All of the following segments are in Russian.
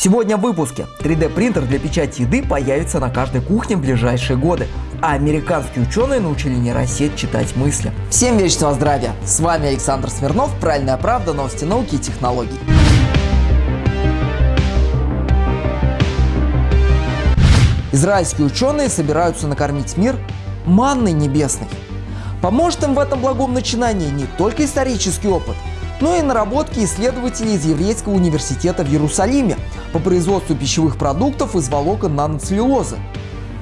Сегодня в выпуске 3D принтер для печати еды появится на каждой кухне в ближайшие годы, а американские ученые научили нейросеть читать мысли. Всем вечного здравия! С вами Александр Смирнов, Правильная правда, новости науки и технологий. Израильские ученые собираются накормить мир манной небесной. Поможет им в этом благом начинании не только исторический опыт, но и наработки исследователей из Еврейского университета в Иерусалиме по производству пищевых продуктов из волокон наноцеллюлозы.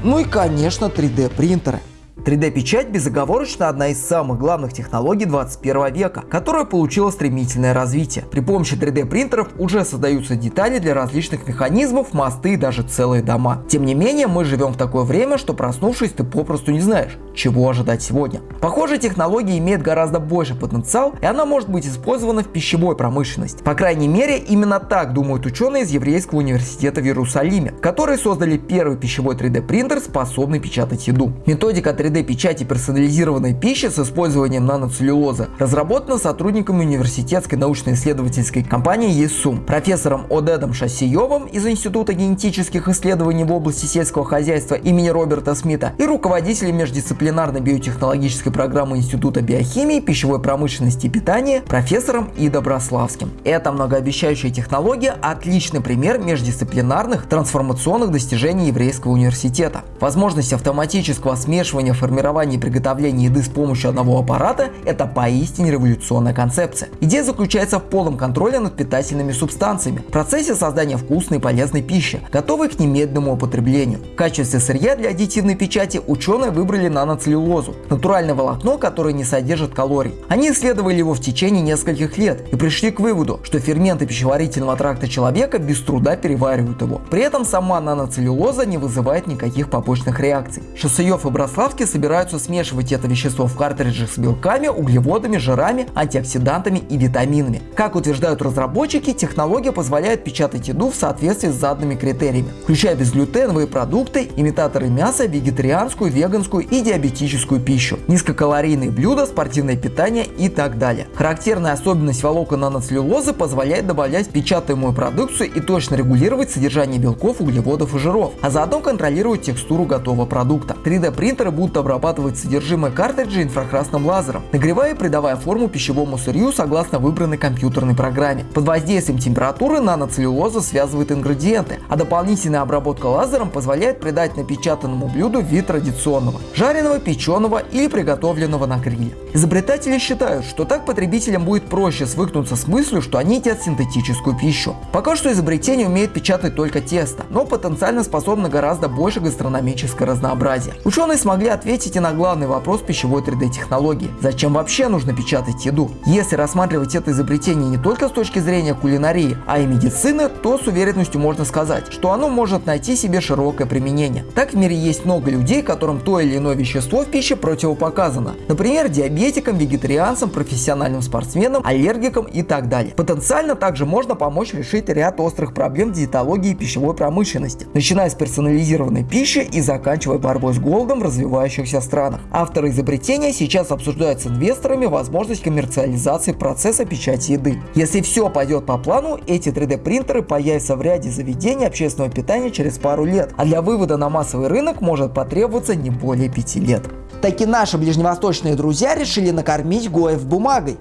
Ну и, конечно, 3D принтеры. 3D-печать безоговорочно одна из самых главных технологий 21 века, которая получила стремительное развитие. При помощи 3D-принтеров уже создаются детали для различных механизмов, мосты и даже целые дома. Тем не менее, мы живем в такое время, что проснувшись, ты попросту не знаешь, чего ожидать сегодня. Похоже, технология имеет гораздо больше потенциал, и она может быть использована в пищевой промышленности. По крайней мере, именно так думают ученые из Еврейского университета в Иерусалиме, которые создали первый пищевой 3D-принтер, способный печатать еду. Методика 3D 3D-печати персонализированной пищи с использованием наноцеллюлозы разработана сотрудниками университетской научно-исследовательской компании ЕСУМ, профессором Одедом Шасиевым из Института генетических исследований в области сельского хозяйства имени Роберта Смита и руководителем междисциплинарной биотехнологической программы Института биохимии, пищевой промышленности и питания профессором И. Доброславским. Эта многообещающая технология – отличный пример междисциплинарных трансформационных достижений Еврейского университета. Возможность автоматического смешивания формирования и приготовления еды с помощью одного аппарата – это поистине революционная концепция. Идея заключается в полном контроле над питательными субстанциями, в процессе создания вкусной и полезной пищи, готовой к немедленному употреблению. В качестве сырья для аддитивной печати ученые выбрали наноцеллюлозу – натуральное волокно, которое не содержит калорий. Они исследовали его в течение нескольких лет и пришли к выводу, что ферменты пищеварительного тракта человека без труда переваривают его. При этом сама наноцеллюлоза не вызывает никаких побочных реакций. Шосеев и Брославский собираются смешивать это вещество в картриджах с белками, углеводами, жирами, антиоксидантами и витаминами. Как утверждают разработчики, технология позволяет печатать еду в соответствии с заданными критериями, включая безглютеновые продукты, имитаторы мяса, вегетарианскую, веганскую и диабетическую пищу, низкокалорийные блюда, спортивное питание и так далее. Характерная особенность волокон наноцеллюлозы позволяет добавлять печатаемую продукцию и точно регулировать содержание белков, углеводов и жиров, а заодно контролировать текстуру готового продукта. 3D принтеры будут обрабатывать содержимое картриджа инфракрасным лазером, нагревая и придавая форму пищевому сырью согласно выбранной компьютерной программе. Под воздействием температуры наноцеллюлоза связывает ингредиенты, а дополнительная обработка лазером позволяет придать напечатанному блюду вид традиционного – жареного, печеного или приготовленного на гриле. Изобретатели считают, что так потребителям будет проще свыкнуться с мыслью, что они едят синтетическую пищу. Пока что изобретение умеет печатать только тесто, но потенциально способно гораздо больше гастрономическое разнообразие. Ученые смогли ответить ответите на главный вопрос пищевой 3D технологии. Зачем вообще нужно печатать еду? Если рассматривать это изобретение не только с точки зрения кулинарии, а и медицины, то с уверенностью можно сказать, что оно может найти себе широкое применение. Так в мире есть много людей, которым то или иное вещество в пище противопоказано. Например, диабетикам, вегетарианцам, профессиональным спортсменам, аллергикам и так далее. Потенциально также можно помочь решить ряд острых проблем диетологии и пищевой промышленности, начиная с персонализированной пищи и заканчивая борьбой с голодом в развивающихся странах. Авторы изобретения сейчас обсуждают с инвесторами возможность коммерциализации процесса печати еды. Если все пойдет по плану, эти 3D принтеры появятся в ряде заведений общественного питания через пару лет, а для вывода на массовый рынок может потребоваться не более 5 лет. Таки наши ближневосточные друзья решили накормить Гоев бумагой.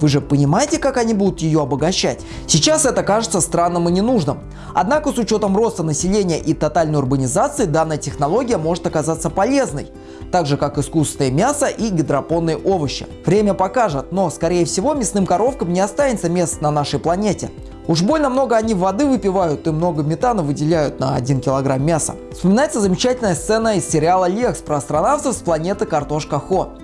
Вы же понимаете, как они будут ее обогащать? Сейчас это кажется странным и ненужным. Однако с учетом роста населения и тотальной урбанизации данная технология может оказаться полезной, так же как искусственное мясо и гидропонные овощи. Время покажет, но скорее всего мясным коровкам не останется места на нашей планете. Уж больно много они воды выпивают и много метана выделяют на 1 килограмм мяса. Вспоминается замечательная сцена из сериала «Лекс» про астронавтов с планеты Картошка Хо.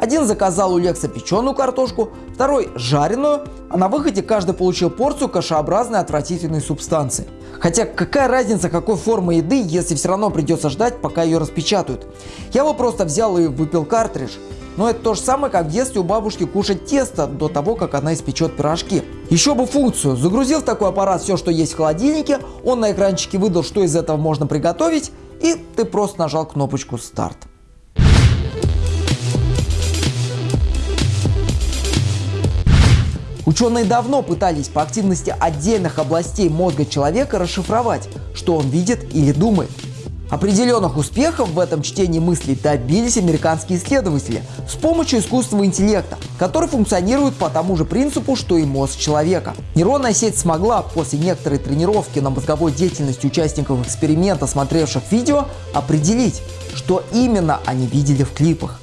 Один заказал у Лекса печеную картошку, второй жареную, а на выходе каждый получил порцию кашеобразной отвратительной субстанции. Хотя какая разница какой формы еды, если все равно придется ждать, пока ее распечатают. Я бы просто взял и выпил картридж. Но это то же самое, как в детстве у бабушки кушать тесто до того, как она испечет пирожки. Еще бы функцию. Загрузил в такой аппарат все, что есть в холодильнике, он на экранчике выдал, что из этого можно приготовить, и ты просто нажал кнопочку «Старт». Ученые давно пытались по активности отдельных областей мозга человека расшифровать, что он видит или думает. Определенных успехов в этом чтении мыслей добились американские исследователи с помощью искусственного интеллекта, который функционирует по тому же принципу, что и мозг человека. Нейронная сеть смогла после некоторой тренировки на мозговой деятельности участников эксперимента, смотревших видео, определить, что именно они видели в клипах.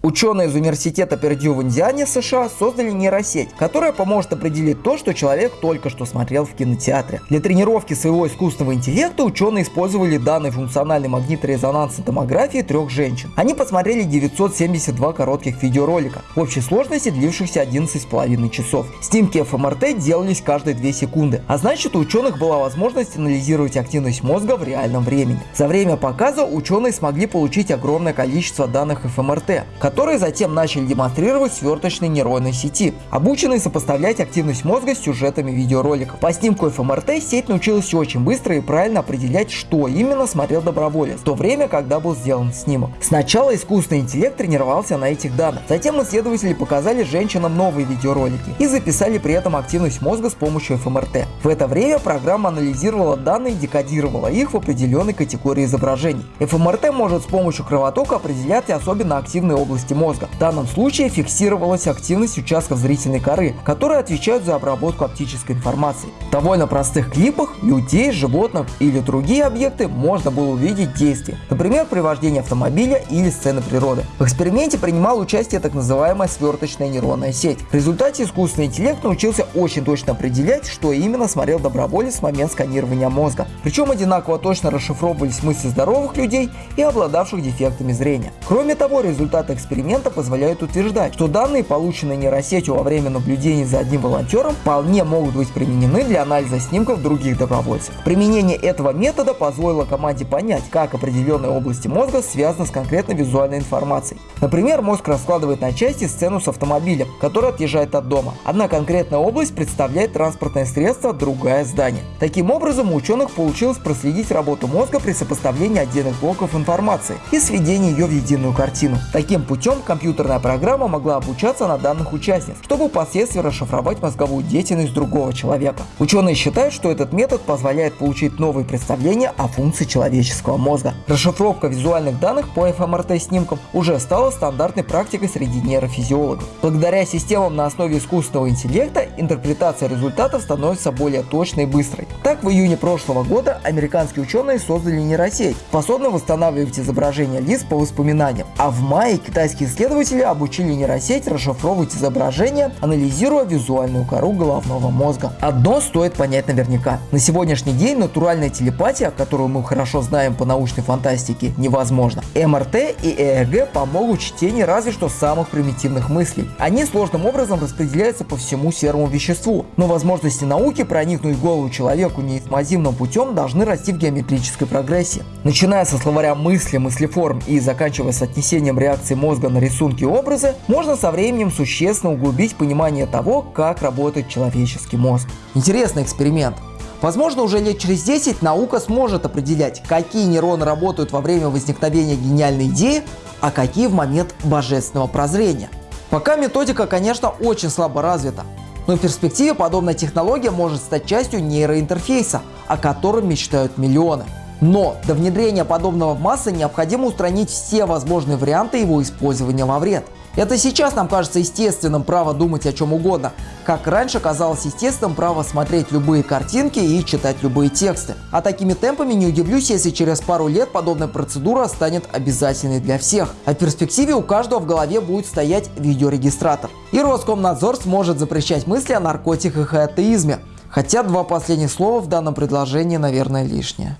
Ученые из университета Пердью в Индиане, США, создали нейросеть, которая поможет определить то, что человек только что смотрел в кинотеатре. Для тренировки своего искусственного интеллекта ученые использовали данные функциональной магниторезонансной томографии трех женщин. Они посмотрели 972 коротких видеоролика, в общей сложности длившихся 11,5 часов. Снимки ФМРТ делались каждые 2 секунды, а значит у ученых была возможность анализировать активность мозга в реальном времени. За время показа ученые смогли получить огромное количество данных ФМРТ, которые затем начали демонстрировать сверточной нейронной сети, обученные сопоставлять активность мозга с сюжетами видеороликов. По снимку ФМРТ сеть научилась очень быстро и правильно определять, что именно смотрел доброволец, в то время, когда был сделан снимок. Сначала искусственный интеллект тренировался на этих данных, затем исследователи показали женщинам новые видеоролики и записали при этом активность мозга с помощью ФМРТ. В это время программа анализировала данные и декодировала их в определенной категории изображений. ФМРТ может с помощью кровотока определять особенно активные области области мозга. В данном случае фиксировалась активность участков зрительной коры, которые отвечают за обработку оптической информации. В довольно простых клипах людей, животных или другие объекты можно было увидеть действия, например, при вождении автомобиля или сцены природы. В эксперименте принимал участие так называемая сверточная нейронная сеть. В результате искусственный интеллект научился очень точно определять, что именно смотрел доброволец в момент сканирования мозга. Причем одинаково точно расшифровывались мысли здоровых людей и обладавших дефектами зрения. Кроме того, результаты эксперимента эксперимента позволяют утверждать, что данные, полученные нейросетью во время наблюдения за одним волонтером, вполне могут быть применены для анализа снимков других добровольцев. Применение этого метода позволило команде понять, как определенные области мозга связаны с конкретной визуальной информацией. Например, мозг раскладывает на части сцену с автомобилем, который отъезжает от дома. Одна конкретная область представляет транспортное средство, другая здание. Таким образом, у ученых получилось проследить работу мозга при сопоставлении отдельных блоков информации и сведении ее в единую картину. Таким путем путем компьютерная программа могла обучаться на данных участниц, чтобы впоследствии расшифровать мозговую деятельность другого человека. Ученые считают, что этот метод позволяет получить новые представления о функции человеческого мозга. Расшифровка визуальных данных по ФМРТ-снимкам уже стала стандартной практикой среди нейрофизиологов. Благодаря системам на основе искусственного интеллекта интерпретация результатов становится более точной и быстрой. Так, в июне прошлого года американские ученые создали нейросеть, способную восстанавливать изображения лиц по воспоминаниям, а в мае китайские Китайские исследователи обучили нейросеть расшифровывать изображения, анализируя визуальную кору головного мозга. Одно стоит понять наверняка. На сегодняшний день натуральная телепатия, которую мы хорошо знаем по научной фантастике, невозможна. МРТ и ЭЭГ помогут чтению разве что самых примитивных мыслей. Они сложным образом распределяются по всему серому веществу, но возможности науки проникнуть в голову человеку неинформативным путем должны расти в геометрической прогрессии. Начиная со словаря мысли, мыслеформ и заканчивая с отнесением реакции мозга мозга на рисунки и образы, можно со временем существенно углубить понимание того, как работает человеческий мозг. Интересный эксперимент. Возможно, уже лет через 10 наука сможет определять, какие нейроны работают во время возникновения гениальной идеи, а какие в момент божественного прозрения. Пока методика, конечно, очень слабо развита, но в перспективе подобная технология может стать частью нейроинтерфейса, о котором мечтают миллионы. Но до внедрения подобного в массы необходимо устранить все возможные варианты его использования во вред. Это сейчас нам кажется естественным право думать о чем угодно, как раньше казалось естественным право смотреть любые картинки и читать любые тексты. А такими темпами не удивлюсь, если через пару лет подобная процедура станет обязательной для всех. А в перспективе у каждого в голове будет стоять видеорегистратор. И Роскомнадзор сможет запрещать мысли о наркотиках и атеизме. Хотя два последних слова в данном предложении, наверное, лишнее.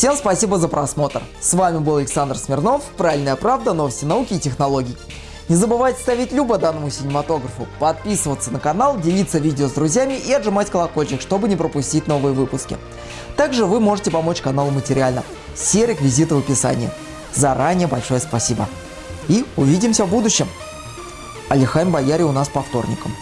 Всем спасибо за просмотр. С вами был Александр Смирнов, Правильная правда, новости науки и технологий. Не забывайте ставить любо данному синематографу, подписываться на канал, делиться видео с друзьями и отжимать колокольчик, чтобы не пропустить новые выпуски. Также вы можете помочь каналу материально. Все реквизиты в описании. Заранее большое спасибо. И увидимся в будущем. Алихайм Бояре у нас по вторникам.